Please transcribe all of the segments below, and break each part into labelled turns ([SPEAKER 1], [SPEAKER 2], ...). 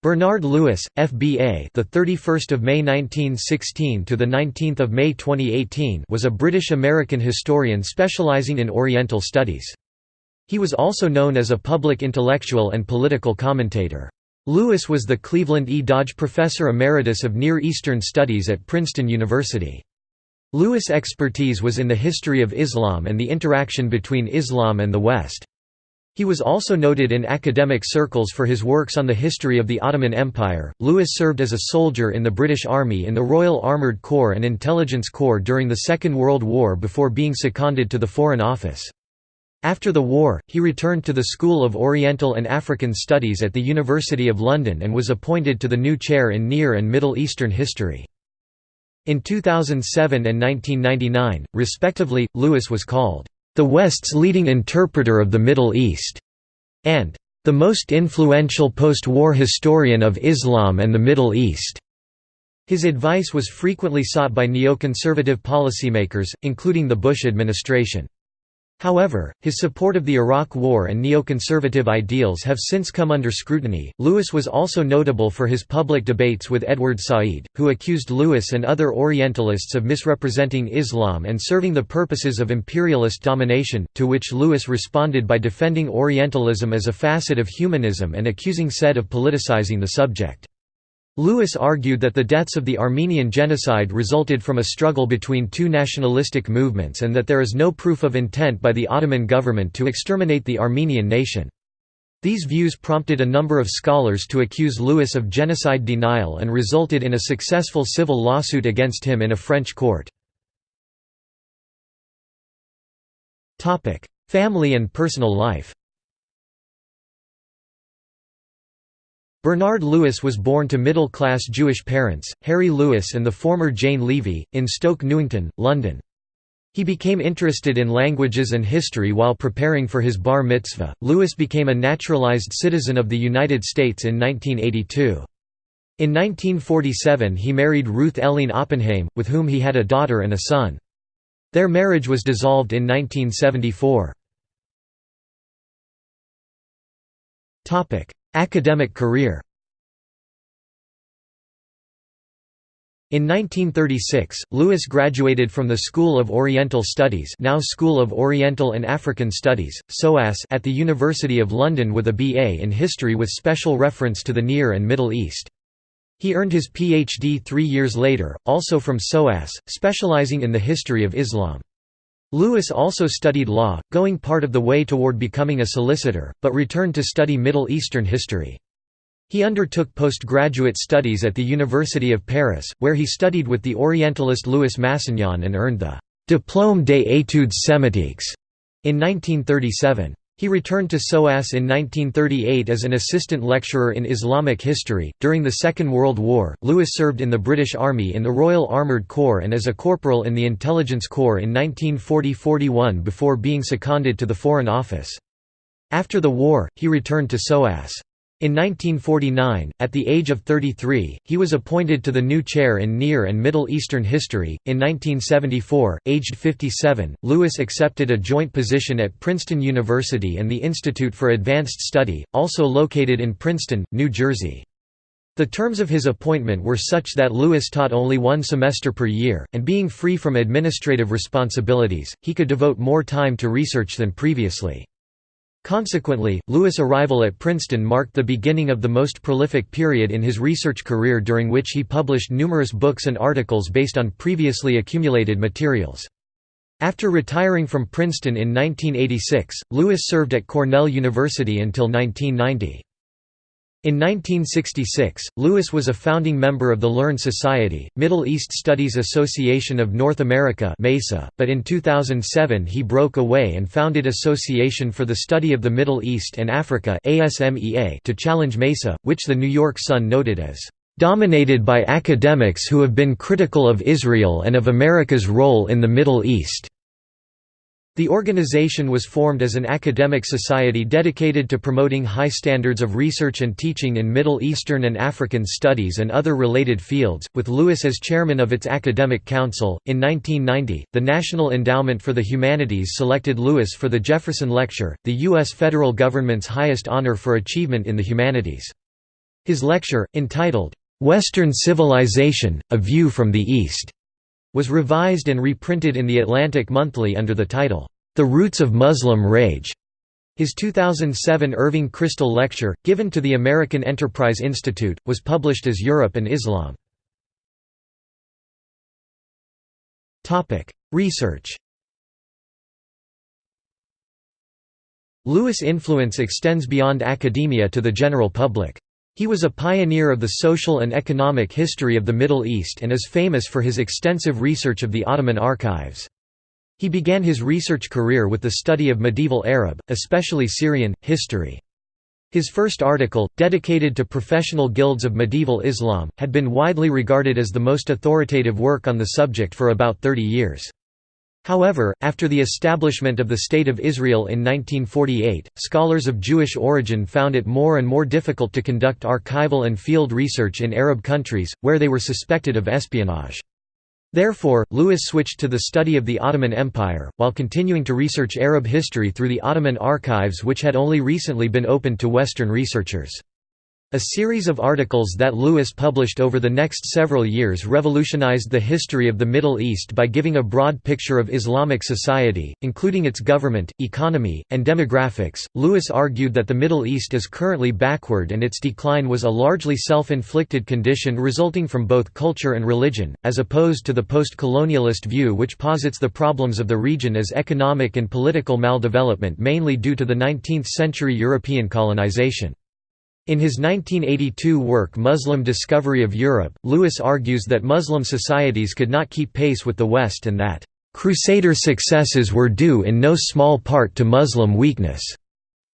[SPEAKER 1] Bernard Lewis, FBA, the 31st of May 1916 to the 19th of May 2018, was a British-American historian specializing in Oriental studies. He was also known as a public intellectual and political commentator. Lewis was the Cleveland E. Dodge Professor Emeritus of Near Eastern Studies at Princeton University. Lewis' expertise was in the history of Islam and the interaction between Islam and the West. He was also noted in academic circles for his works on the history of the Ottoman Empire. Lewis served as a soldier in the British Army in the Royal Armoured Corps and Intelligence Corps during the Second World War before being seconded to the Foreign Office. After the war, he returned to the School of Oriental and African Studies at the University of London and was appointed to the new chair in Near and Middle Eastern History. In 2007 and 1999, respectively, Lewis was called the West's leading interpreter of the Middle East, and the most influential post-war historian of Islam and the Middle East. His advice was frequently sought by neoconservative policymakers, including the Bush administration. However, his support of the Iraq War and neoconservative ideals have since come under scrutiny. Lewis was also notable for his public debates with Edward Said, who accused Lewis and other Orientalists of misrepresenting Islam and serving the purposes of imperialist domination, to which Lewis responded by defending Orientalism as a facet of humanism and accusing Said of politicizing the subject. Lewis argued that the deaths of the Armenian genocide resulted from a struggle between two nationalistic movements and that there is no proof of intent by the Ottoman government to exterminate the Armenian nation. These views prompted a number of scholars to accuse Lewis of genocide denial and resulted in a successful civil lawsuit against him in a French court. Family and personal life Bernard Lewis was born to middle-class Jewish parents, Harry Lewis and the former Jane Levy, in Stoke Newington, London. He became interested in languages and history while preparing for his bar mitzvah. Lewis became a naturalized citizen of the United States in 1982. In 1947 he married Ruth Elleen Oppenheim, with whom he had a daughter and a son. Their marriage was dissolved in 1974. Academic career In 1936, Lewis graduated from the School of Oriental Studies now School of Oriental and African Studies, SOAS at the University of London with a BA in History with special reference to the Near and Middle East. He earned his PhD three years later, also from SOAS, specializing in the history of Islam. Lewis also studied law, going part of the way toward becoming a solicitor, but returned to study Middle Eastern history. He undertook postgraduate studies at the University of Paris, where he studied with the Orientalist Louis Massignon and earned the «Diplôme des études sémitiques» in 1937. He returned to SOAS in 1938 as an assistant lecturer in Islamic history. During the Second World War, Lewis served in the British Army in the Royal Armoured Corps and as a corporal in the Intelligence Corps in 1940–41 before being seconded to the Foreign Office. After the war, he returned to SOAS. In 1949, at the age of 33, he was appointed to the new chair in Near and Middle Eastern History. In 1974, aged 57, Lewis accepted a joint position at Princeton University and the Institute for Advanced Study, also located in Princeton, New Jersey. The terms of his appointment were such that Lewis taught only one semester per year, and being free from administrative responsibilities, he could devote more time to research than previously. Consequently, Lewis' arrival at Princeton marked the beginning of the most prolific period in his research career during which he published numerous books and articles based on previously accumulated materials. After retiring from Princeton in 1986, Lewis served at Cornell University until 1990. In 1966, Lewis was a founding member of the Learned Society, Middle East Studies Association of North America MESA, but in 2007 he broke away and founded Association for the Study of the Middle East and Africa to challenge MESA, which the New York Sun noted as "...dominated by academics who have been critical of Israel and of America's role in the Middle East." The organization was formed as an academic society dedicated to promoting high standards of research and teaching in Middle Eastern and African studies and other related fields, with Lewis as chairman of its academic council. In 1990, the National Endowment for the Humanities selected Lewis for the Jefferson Lecture, the U.S. federal government's highest honor for achievement in the humanities. His lecture, entitled, "'Western Civilization, A View from the East' was revised and reprinted in the Atlantic Monthly under the title, "'The Roots of Muslim Rage' His 2007 Irving Kristol Lecture, given to the American Enterprise Institute, was published as Europe and Islam. Research Lewis' influence extends beyond academia to the general public. He was a pioneer of the social and economic history of the Middle East and is famous for his extensive research of the Ottoman archives. He began his research career with the study of medieval Arab, especially Syrian, history. His first article, dedicated to professional guilds of medieval Islam, had been widely regarded as the most authoritative work on the subject for about 30 years. However, after the establishment of the State of Israel in 1948, scholars of Jewish origin found it more and more difficult to conduct archival and field research in Arab countries, where they were suspected of espionage. Therefore, Lewis switched to the study of the Ottoman Empire, while continuing to research Arab history through the Ottoman archives which had only recently been opened to Western researchers. A series of articles that Lewis published over the next several years revolutionized the history of the Middle East by giving a broad picture of Islamic society, including its government, economy, and demographics. Lewis argued that the Middle East is currently backward and its decline was a largely self inflicted condition resulting from both culture and religion, as opposed to the post colonialist view which posits the problems of the region as economic and political maldevelopment mainly due to the 19th century European colonization. In his 1982 work Muslim Discovery of Europe, Lewis argues that Muslim societies could not keep pace with the West and that, "...Crusader successes were due in no small part to Muslim weakness."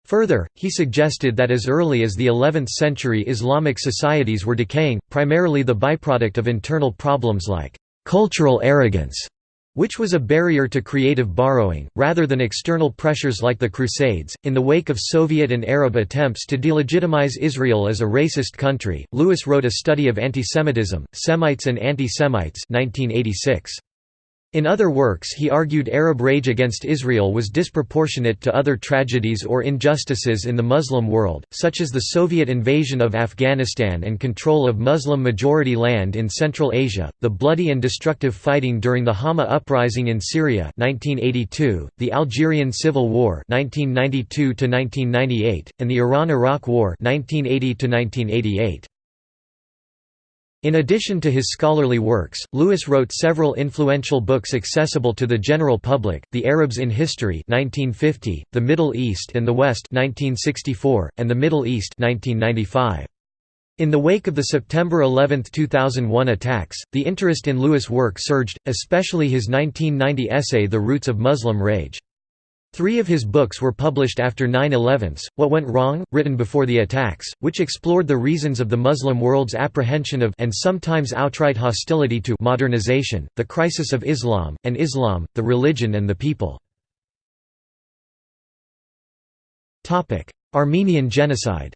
[SPEAKER 1] Further, he suggested that as early as the 11th century Islamic societies were decaying, primarily the byproduct of internal problems like, "...cultural arrogance." Which was a barrier to creative borrowing, rather than external pressures like the Crusades. In the wake of Soviet and Arab attempts to delegitimize Israel as a racist country, Lewis wrote a study of antisemitism, Semites and Anti-Semites 1986. In other works he argued Arab rage against Israel was disproportionate to other tragedies or injustices in the Muslim world, such as the Soviet invasion of Afghanistan and control of Muslim-majority land in Central Asia, the bloody and destructive fighting during the Hama uprising in Syria 1982, the Algerian Civil War 1992 and the Iran–Iraq War 1980 -1988. In addition to his scholarly works, Lewis wrote several influential books accessible to the general public, The Arabs in History 1950, The Middle East and the West 1964, and The Middle East 1995. In the wake of the September 11, 2001 attacks, the interest in Lewis' work surged, especially his 1990 essay The Roots of Muslim Rage. Three of his books were published after 9-11s, What Went Wrong, written before the attacks, which explored the reasons of the Muslim world's apprehension of and sometimes outright hostility to modernization, the crisis of Islam, and Islam, the religion and the people. Armenian genocide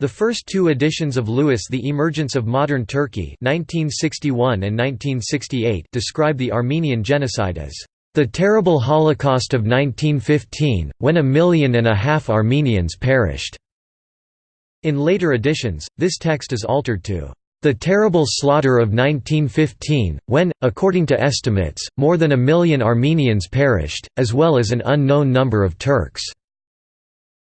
[SPEAKER 1] The first two editions of Lewis' The Emergence of Modern Turkey 1961 and 1968 describe the Armenian genocide as the terrible Holocaust of 1915, when a million and a half Armenians perished. In later editions, this text is altered to the terrible slaughter of 1915, when, according to estimates, more than a million Armenians perished, as well as an unknown number of Turks.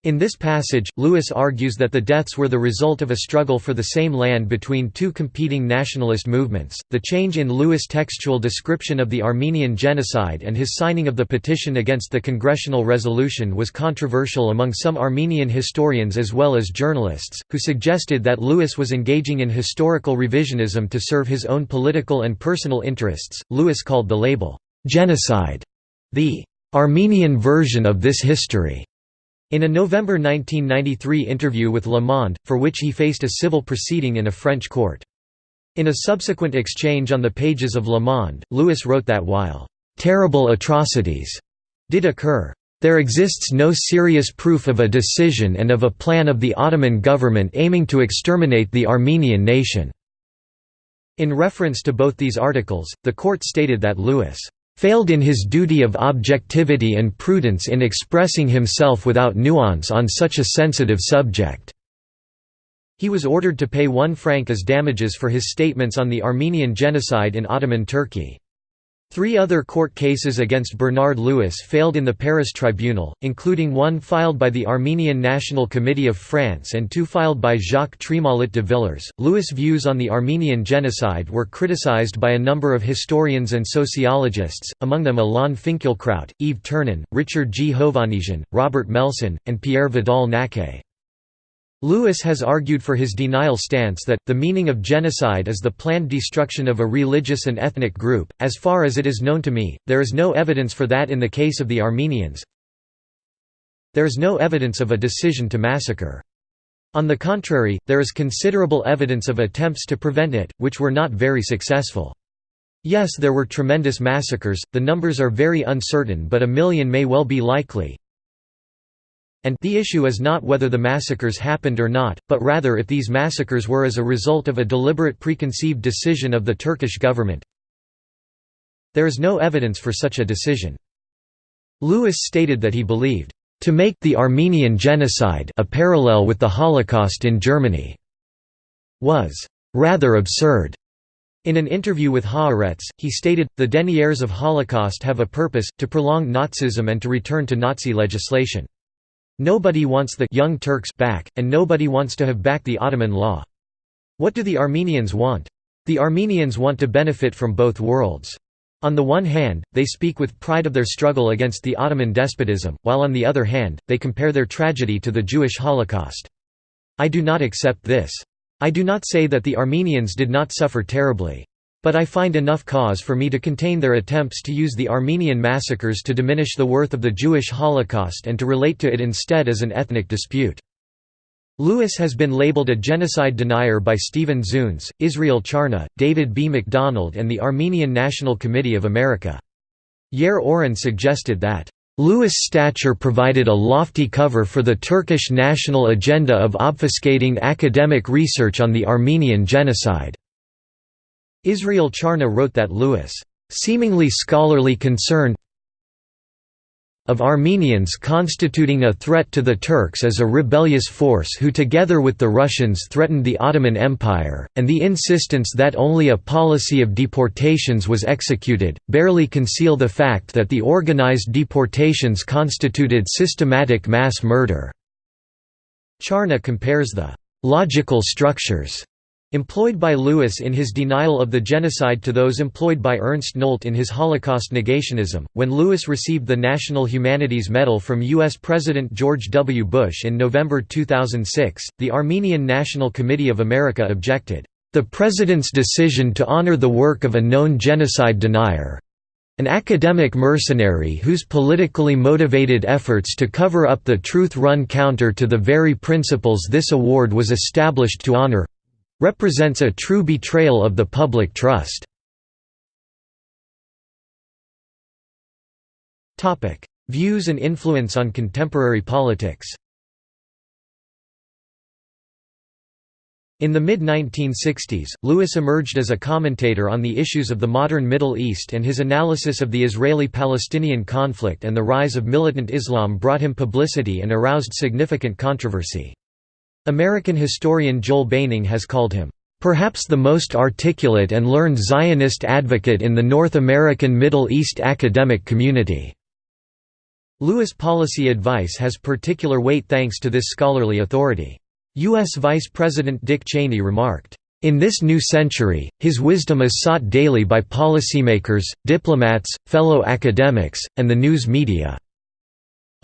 [SPEAKER 1] In this passage, Lewis argues that the deaths were the result of a struggle for the same land between two competing nationalist movements. The change in Lewis' textual description of the Armenian genocide and his signing of the petition against the congressional resolution was controversial among some Armenian historians as well as journalists, who suggested that Lewis was engaging in historical revisionism to serve his own political and personal interests. Lewis called the label, genocide, the Armenian version of this history. In a November 1993 interview with Le Monde, for which he faced a civil proceeding in a French court. In a subsequent exchange on the pages of Le Monde, Lewis wrote that while "...terrible atrocities," did occur, "...there exists no serious proof of a decision and of a plan of the Ottoman government aiming to exterminate the Armenian nation." In reference to both these articles, the court stated that Lewis failed in his duty of objectivity and prudence in expressing himself without nuance on such a sensitive subject." He was ordered to pay one franc as damages for his statements on the Armenian genocide in Ottoman Turkey. Three other court cases against Bernard Lewis failed in the Paris tribunal, including one filed by the Armenian National Committee of France and two filed by Jacques Trémolet de Villers. Lewis' views on the Armenian genocide were criticized by a number of historians and sociologists, among them Alain Finkielkraut, Yves Ternon, Richard G. Hovannisian, Robert Melson, and Pierre Vidal-Naquet. Lewis has argued for his denial stance that, the meaning of genocide is the planned destruction of a religious and ethnic group. As far as it is known to me, there is no evidence for that in the case of the Armenians. There is no evidence of a decision to massacre. On the contrary, there is considerable evidence of attempts to prevent it, which were not very successful. Yes there were tremendous massacres, the numbers are very uncertain but a million may well be likely, and the issue is not whether the massacres happened or not, but rather if these massacres were as a result of a deliberate preconceived decision of the Turkish government. There is no evidence for such a decision. Lewis stated that he believed, "...to make the Armenian genocide a parallel with the Holocaust in Germany," was "...rather absurd." In an interview with Haaretz, he stated, the deniers of Holocaust have a purpose, to prolong Nazism and to return to Nazi legislation. Nobody wants the Young Turks back, and nobody wants to have back the Ottoman law. What do the Armenians want? The Armenians want to benefit from both worlds. On the one hand, they speak with pride of their struggle against the Ottoman despotism, while on the other hand, they compare their tragedy to the Jewish Holocaust. I do not accept this. I do not say that the Armenians did not suffer terribly. But I find enough cause for me to contain their attempts to use the Armenian massacres to diminish the worth of the Jewish Holocaust and to relate to it instead as an ethnic dispute. Lewis has been labeled a genocide denier by Stephen Zunes, Israel Charny, David B. MacDonald and the Armenian National Committee of America. Yair Auron suggested that, "...Lewis' stature provided a lofty cover for the Turkish national agenda of obfuscating academic research on the Armenian genocide. Israel Charny wrote that Lewis, seemingly scholarly concern of Armenians constituting a threat to the Turks as a rebellious force who together with the Russians threatened the Ottoman Empire, and the insistence that only a policy of deportations was executed, barely conceal the fact that the organized deportations constituted systematic mass murder." Charny compares the «logical structures» Employed by Lewis in his denial of the genocide to those employed by Ernst Nolte in his Holocaust negationism, when Lewis received the National Humanities Medal from U.S. President George W. Bush in November 2006, the Armenian National Committee of America objected, "...the President's decision to honor the work of a known genocide denier an academic mercenary whose politically motivated efforts to cover up the truth run counter to the very principles this award was established to honor represents a true betrayal of the public trust. Views and influence on contemporary politics In the mid-1960s, Lewis emerged as a commentator on the issues of the modern Middle East and his analysis of the Israeli-Palestinian conflict and the rise of militant Islam brought him publicity and aroused significant controversy. American historian Joel Beinin has called him, "...perhaps the most articulate and learned Zionist advocate in the North American Middle East academic community." Lewis' policy advice has particular weight thanks to this scholarly authority. U.S. Vice President Dick Cheney remarked, in this new century, his wisdom is sought daily by policymakers, diplomats, fellow academics, and the news media.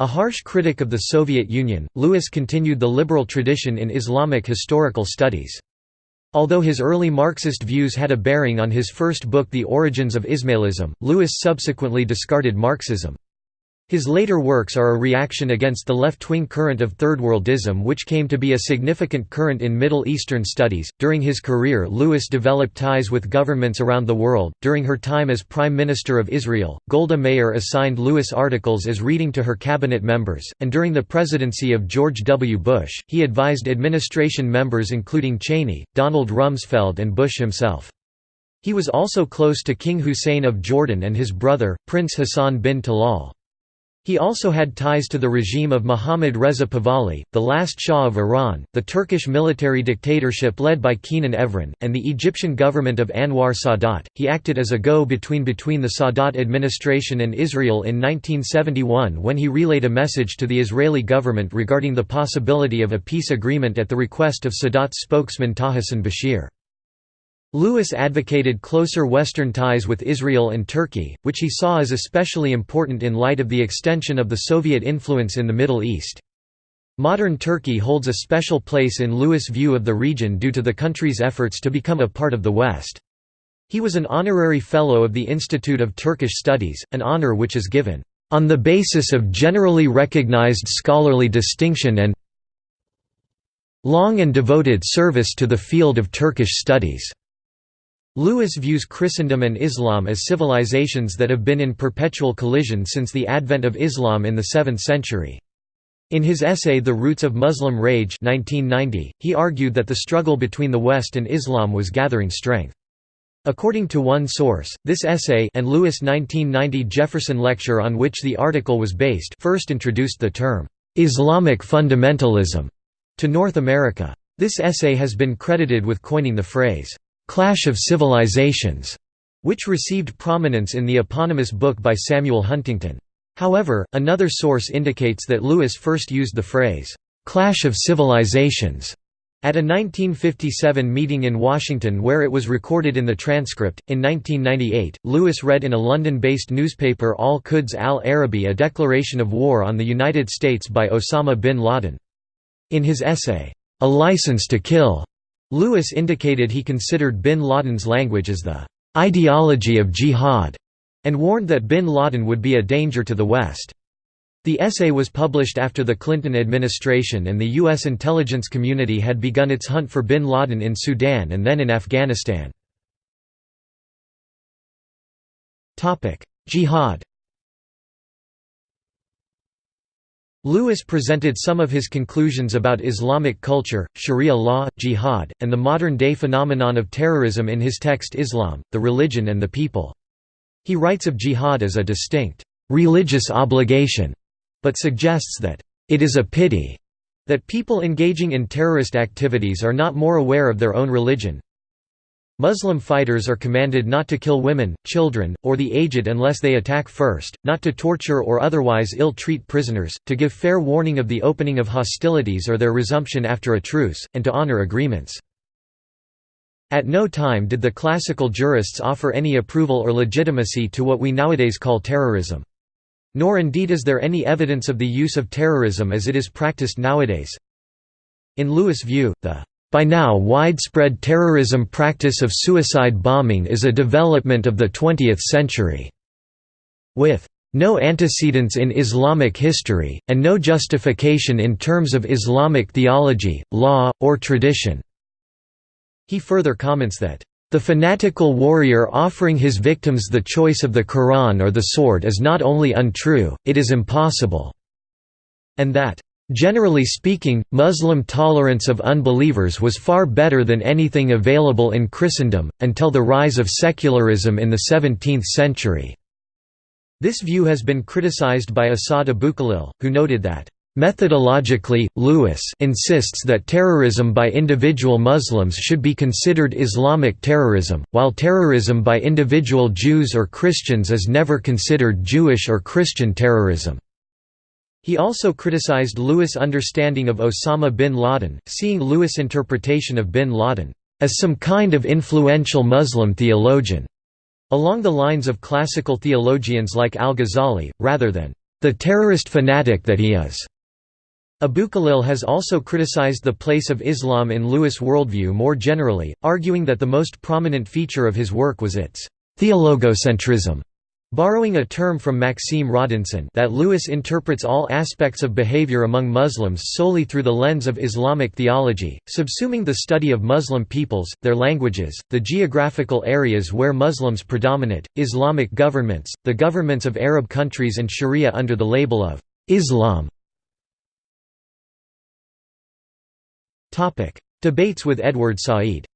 [SPEAKER 1] A harsh critic of the Soviet Union, Lewis continued the liberal tradition in Islamic historical studies. Although his early Marxist views had a bearing on his first book The Origins of Ismailism, Lewis subsequently discarded Marxism. His later works are a reaction against the left-wing current of Third Worldism which came to be a significant current in Middle Eastern studies. During his career, Lewis developed ties with governments around the world. During her time as Prime Minister of Israel, Golda Meir assigned Lewis articles as reading to her cabinet members, and during the presidency of George W. Bush, he advised administration members including Cheney, Donald Rumsfeld and Bush himself. He was also close to King Hussein of Jordan and his brother, Prince Hassan bin Talal. He also had ties to the regime of Muhammad Reza Pahlavi, the last Shah of Iran, the Turkish military dictatorship led by Kenan Evren, and the Egyptian government of Anwar Sadat. He acted as a go between between the Sadat administration and Israel in 1971 when he relayed a message to the Israeli government regarding the possibility of a peace agreement at the request of Sadat's spokesman Tahsin Bashir. Lewis advocated closer Western ties with Israel and Turkey, which he saw as especially important in light of the extension of the Soviet influence in the Middle East. Modern Turkey holds a special place in Lewis' view of the region due to the country's efforts to become a part of the West. He was an honorary fellow of the Institute of Turkish Studies, an honor which is given, "...on the basis of generally recognized scholarly distinction and long and devoted service to the field of Turkish studies." Lewis views Christendom and Islam as civilizations that have been in perpetual collision since the advent of Islam in the 7th century. In his essay The Roots of Muslim Rage 1990, he argued that the struggle between the West and Islam was gathering strength. According to one source, this essay and Lewis' 1990 Jefferson lecture on which the article was based first introduced the term, "'Islamic fundamentalism' to North America. This essay has been credited with coining the phrase, Clash of Civilizations, which received prominence in the eponymous book by Samuel Huntington. However, another source indicates that Lewis first used the phrase, "'Clash of Civilizations' At a 1957 meeting in Washington where it was recorded in the transcript, in 1998, Lewis read in a London-based newspaper Al-Quds al-Arabi a declaration of war on the United States by Osama bin Laden. In his essay, A License to Kill, Lewis indicated he considered bin Laden's language as the ideology of jihad, and warned that bin Laden would be a danger to the West. The essay was published after the Clinton administration and the U.S. intelligence community had begun its hunt for bin Laden in Sudan and then in Afghanistan. Jihad Lewis presented some of his conclusions about Islamic culture, Sharia law, jihad, and the modern-day phenomenon of terrorism in his text Islam, the Religion and the People. He writes of jihad as a distinct, "...religious obligation", but suggests that, "...it is a pity." that people engaging in terrorist activities are not more aware of their own religion, Muslim fighters are commanded not to kill women, children, or the aged unless they attack first, not to torture or otherwise ill-treat prisoners, to give fair warning of the opening of hostilities or their resumption after a truce, and to honor agreements. At no time did the classical jurists offer any approval or legitimacy to what we nowadays call terrorism. Nor indeed is there any evidence of the use of terrorism as it is practiced nowadays. In Lewis' view, the by now widespread terrorism practice of suicide bombing is a development of the 20th century. With no antecedents in Islamic history, and no justification in terms of Islamic theology, law, or tradition." He further comments that, "...the fanatical warrior offering his victims the choice of the Quran or the sword is not only untrue, it is impossible," and that, Generally speaking, Muslim tolerance of unbelievers was far better than anything available in Christendom, until the rise of secularism in the 17th century. This view has been criticized by Asad Abukhalil, who noted that, Methodologically, Lewis insists that terrorism by individual Muslims should be considered Islamic terrorism, while terrorism by individual Jews or Christians is never considered Jewish or Christian terrorism. He also criticized Lewis' understanding of Osama bin Laden, seeing Lewis' interpretation of bin Laden as some kind of influential Muslim theologian, along the lines of classical theologians like al-Ghazali, rather than the terrorist fanatic that he is. Abukhalil has also criticized the place of Islam in Lewis' worldview more generally, arguing that the most prominent feature of his work was its theologocentrism, Borrowing a term from Maxime Rodinson that Lewis interprets all aspects of behavior among Muslims solely through the lens of Islamic theology, subsuming the study of Muslim peoples, their languages, the geographical areas where Muslims predominate, Islamic governments, the governments of Arab countries and Sharia under the label of Islam. Debates with Edward Said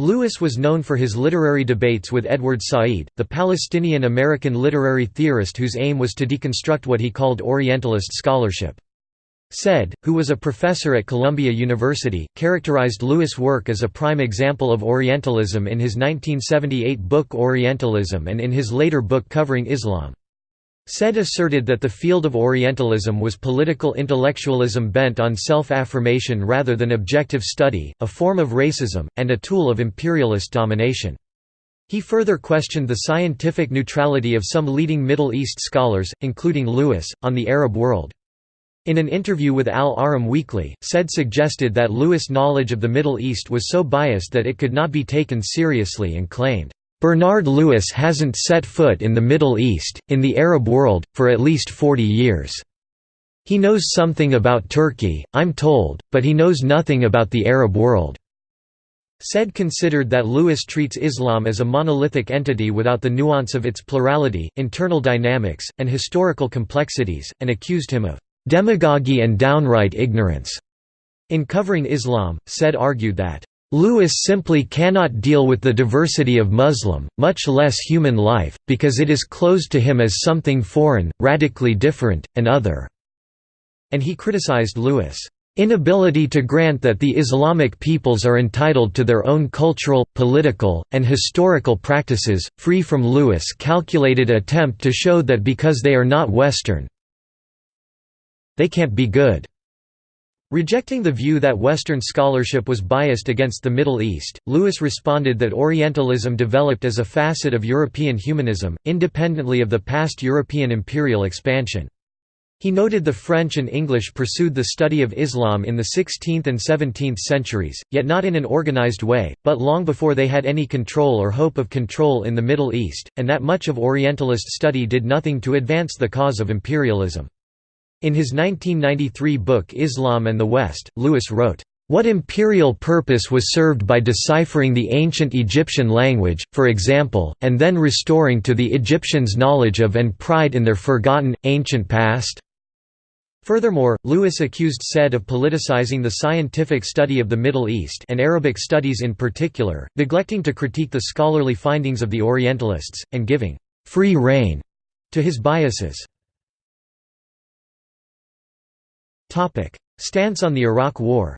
[SPEAKER 1] Lewis was known for his literary debates with Edward Said, the Palestinian-American literary theorist whose aim was to deconstruct what he called Orientalist scholarship. Said, who was a professor at Columbia University, characterized Lewis' work as a prime example of Orientalism in his 1978 book Orientalism and in his later book covering Islam. Said asserted that the field of Orientalism was political intellectualism bent on self-affirmation rather than objective study, a form of racism, and a tool of imperialist domination. He further questioned the scientific neutrality of some leading Middle East scholars, including Lewis, on the Arab world. In an interview with Al Ahram Weekly, Said suggested that Lewis' knowledge of the Middle East was so biased that it could not be taken seriously and claimed, "...Bernard Lewis hasn't set foot in the Middle East, in the Arab world, for at least 40 years. He knows something about Turkey, I'm told, but he knows nothing about the Arab world." Said considered that Lewis treats Islam as a monolithic entity without the nuance of its plurality, internal dynamics, and historical complexities, and accused him of demagogy and downright ignorance. In covering Islam, Said argued that, Lewis simply cannot deal with the diversity of Muslim, much less human life, because it is closed to him as something foreign, radically different, and other." And he criticized Lewis' inability to grant that the Islamic peoples are entitled to their own cultural, political, and historical practices, free from Lewis' calculated attempt to show that because they are not Western, they can't be good. Rejecting the view that Western scholarship was biased against the Middle East, Lewis responded that Orientalism developed as a facet of European humanism, independently of the past European imperial expansion. He noted the French and English pursued the study of Islam in the 16th and 17th centuries, yet not in an organized way, but long before they had any control or hope of control in the Middle East, and that much of Orientalist study did nothing to advance the cause of imperialism. In his 1993 book Islam and the West, Lewis wrote, "...what imperial purpose was served by deciphering the ancient Egyptian language, for example, and then restoring to the Egyptians knowledge of and pride in their forgotten, ancient past?" Furthermore, Lewis accused Said of politicizing the scientific study of the Middle East and Arabic studies in particular, neglecting to critique the scholarly findings of the Orientalists, and giving «free rein» to his biases. Topic: Stance on the Iraq War.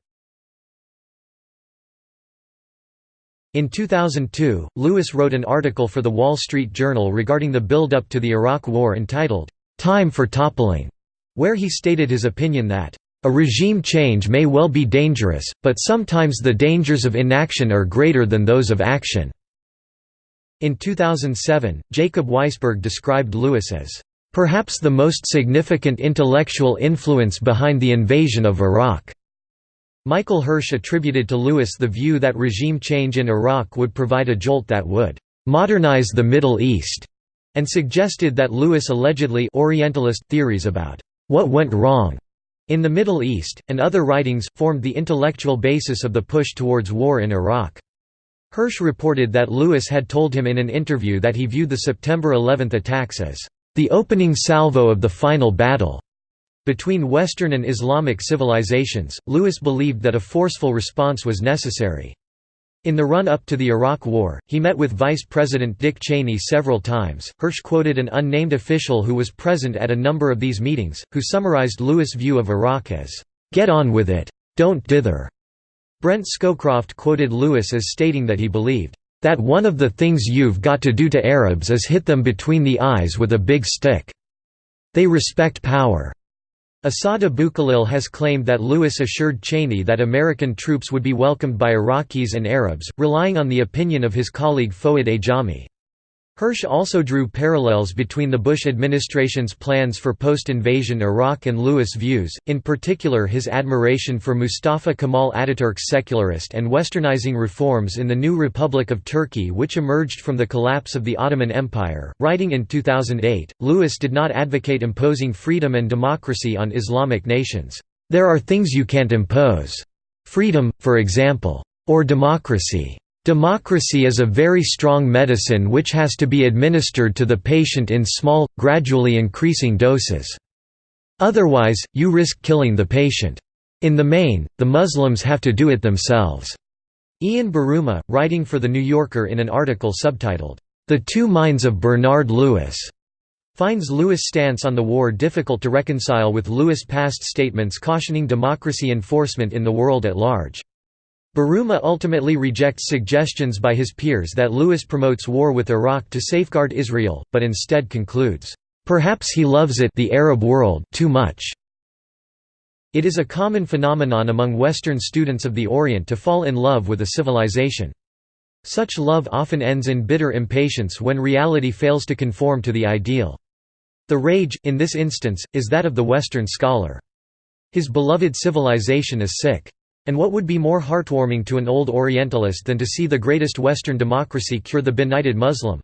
[SPEAKER 1] In 2002, Lewis wrote an article for The Wall Street Journal regarding the build-up to the Iraq War entitled, "'Time for Toppling", where he stated his opinion that, "'A regime change may well be dangerous, but sometimes the dangers of inaction are greater than those of action." In 2007, Jacob Weisberg described Lewis as Perhaps the most significant intellectual influence behind the invasion of Iraq. Michael Hirsch attributed to Lewis the view that regime change in Iraq would provide a jolt that would modernize the Middle East, and suggested that Lewis allegedly Orientalist theories about what went wrong in the Middle East, and other writings, formed the intellectual basis of the push towards war in Iraq. Hirsch reported that Lewis had told him in an interview that he viewed the September 11 attacks as the opening salvo of the final battle. Between Western and Islamic civilizations, Lewis believed that a forceful response was necessary. In the run-up to the Iraq War, he met with Vice President Dick Cheney several times. Hirsch quoted an unnamed official who was present at a number of these meetings, who summarized Lewis' view of Iraq as, "...get on with it. Don't dither." Brent Scowcroft quoted Lewis as stating that he believed, that one of the things you've got to do to Arabs is hit them between the eyes with a big stick. They respect power." Asad Abukhalil has claimed that Lewis assured Cheney that American troops would be welcomed by Iraqis and Arabs, relying on the opinion of his colleague Fouad Ajami. Hirsch also drew parallels between the Bush administration's plans for post-invasion Iraq and Lewis' views, in particular his admiration for Mustafa Kemal Ataturk's secularist and westernizing reforms in the new Republic of Turkey which emerged from the collapse of the Ottoman Empire. Writing in 2008, Lewis did not advocate imposing freedom and democracy on Islamic nations. There are things you can't impose. Freedom, for example. Or democracy. Democracy is a very strong medicine which has to be administered to the patient in small, gradually increasing doses. Otherwise, you risk killing the patient. In the main, the Muslims have to do it themselves." Ian Buruma, writing for The New Yorker in an article subtitled, "'The Two Minds of Bernard Lewis' finds Lewis' stance on the war difficult to reconcile with Lewis' past statements cautioning democracy enforcement in the world at large. Buruma ultimately rejects suggestions by his peers that Lewis promotes war with Iraq to safeguard Israel, but instead concludes, "...perhaps he loves it the Arab world too much." It is a common phenomenon among Western students of the Orient to fall in love with a civilization. Such love often ends in bitter impatience when reality fails to conform to the ideal. The rage, in this instance, is that of the Western scholar. His beloved civilization is sick. And what would be more heartwarming to an old Orientalist than to see the greatest Western democracy cure the benighted Muslim?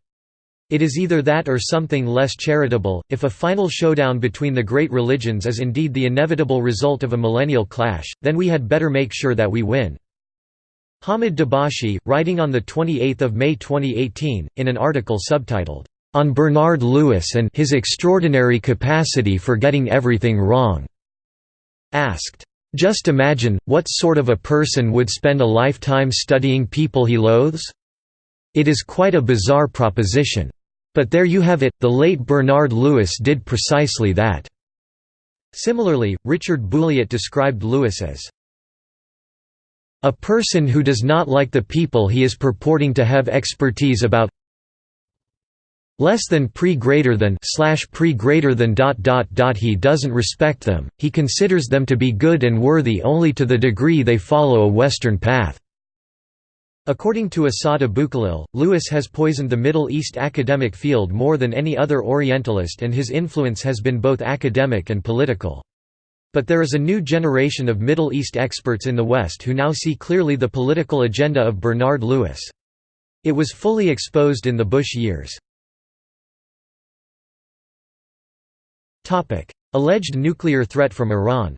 [SPEAKER 1] It is either that or something less charitable. If a final showdown between the great religions is indeed the inevitable result of a millennial clash, then we had better make sure that we win. Hamid Dabashi, writing on 28 May 2018, in an article subtitled, On Bernard Lewis and his extraordinary capacity for getting everything wrong, asked, just imagine, what sort of a person would spend a lifetime studying people he loathes? It is quite a bizarre proposition. But there you have it, the late Bernard Lewis did precisely that. Similarly, Richard Bulliet described Lewis as a person who does not like the people he is purporting to have expertise about less than pre greater than slash pre greater than dot dot dot he doesn't respect them he considers them to be good and worthy only to the degree they follow a western path according to Asad Abukhalil Lewis has poisoned the middle east academic field more than any other orientalist and his influence has been both academic and political but there is a new generation of Middle East experts in the West who now see clearly the political agenda of Bernard Lewis. It was fully exposed in the Bush years. Alleged nuclear threat from Iran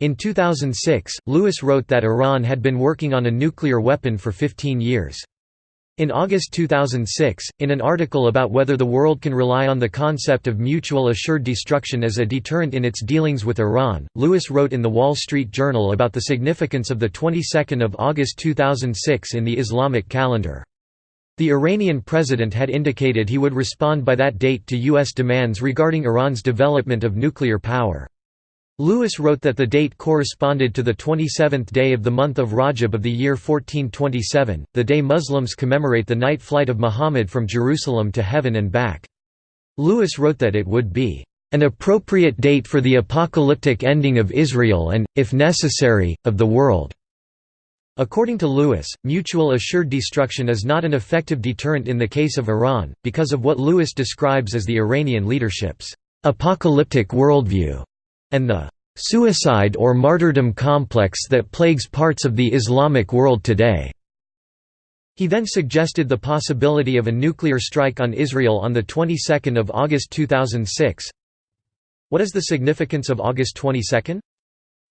[SPEAKER 1] In 2006, Lewis wrote that Iran had been working on a nuclear weapon for 15 years. In August 2006, in an article about whether the world can rely on the concept of mutual assured destruction as a deterrent in its dealings with Iran, Lewis wrote in the Wall Street Journal about the significance of the 22nd of August 2006 in the Islamic calendar. The Iranian president had indicated he would respond by that date to U.S. demands regarding Iran's development of nuclear power. Lewis wrote that the date corresponded to the 27th day of the month of Rajab of the year 1427, the day Muslims commemorate the night flight of Muhammad from Jerusalem to heaven and back. Lewis wrote that it would be an appropriate date for the apocalyptic ending of Israel and, if necessary, of the world. According to Lewis, mutual assured destruction is not an effective deterrent in the case of Iran, because of what Lewis describes as the Iranian leadership's apocalyptic worldview, and the suicide or martyrdom complex that plagues parts of the Islamic world today. He then suggested the possibility of a nuclear strike on Israel on the 22nd of August 2006. What is the significance of August 22?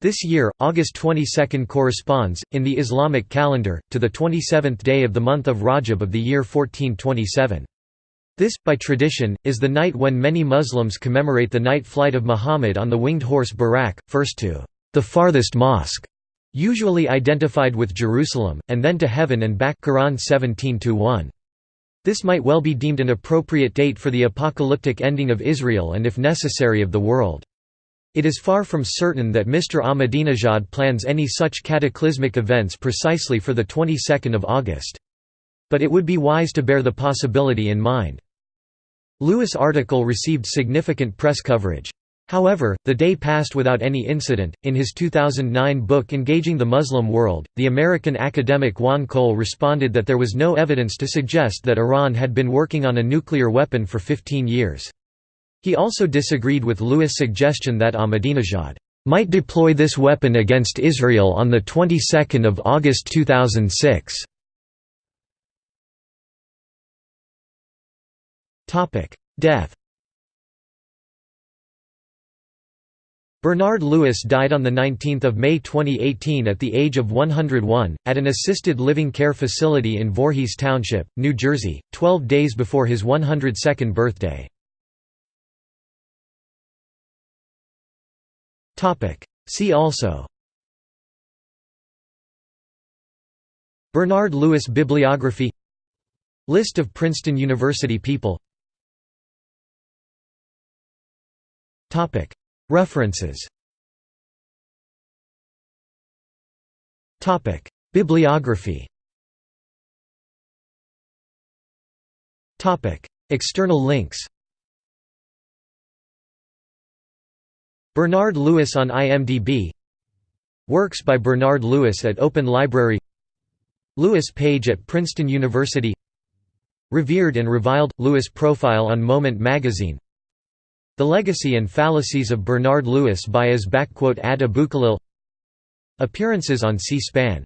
[SPEAKER 1] This year, August 22 corresponds, in the Islamic calendar, to the 27th day of the month of Rajab of the year 1427. This, by tradition, is the night when many Muslims commemorate the night flight of Muhammad on the winged horse Buraq, first to the farthest mosque, usually identified with Jerusalem, and then to heaven and back Quran 17 This might well be deemed an appropriate date for the apocalyptic ending of Israel and if necessary of the world. It is far from certain that Mr. Ahmadinejad plans any such cataclysmic events precisely for the 22nd of August. But it would be wise to bear the possibility in mind. Lewis' article received significant press coverage. However, the day passed without any incident. In his 2009 book Engaging the Muslim World, the American academic Juan Cole responded that there was no evidence to suggest that Iran had been working on a nuclear weapon for 15 years. He also disagreed with Lewis' suggestion that Ahmadinejad might deploy this weapon against Israel on the 22nd of August 2006. Topic: Death. Bernard Lewis died on 19 May 2018 at the age of 101, at an assisted living care facility in Voorhees Township, New Jersey, 12 days before his 102nd birthday. See also. Bernard Lewis Bibliography. List of Princeton University people. References. Bibliography. External links. Bernard Lewis on IMDb Works by Bernard Lewis at Open Library. Lewis page at Princeton University. Revered and Reviled – Lewis profile on Moment magazine. The Legacy and Fallacies of Bernard Lewis by as Ad Appearances on C-SPAN